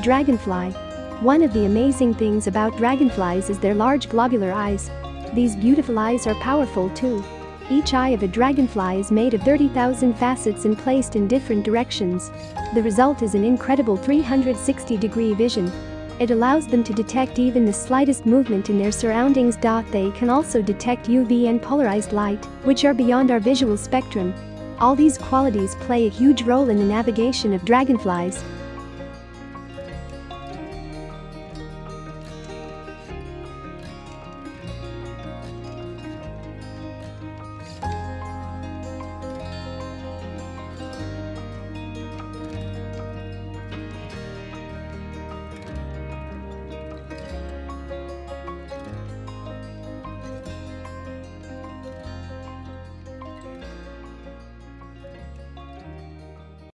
Dragonfly. One of the amazing things about dragonflies is their large globular eyes. These beautiful eyes are powerful too. Each eye of a dragonfly is made of 30,000 facets and placed in different directions. The result is an incredible 360 degree vision. It allows them to detect even the slightest movement in their surroundings. They can also detect UV and polarized light, which are beyond our visual spectrum. All these qualities play a huge role in the navigation of dragonflies.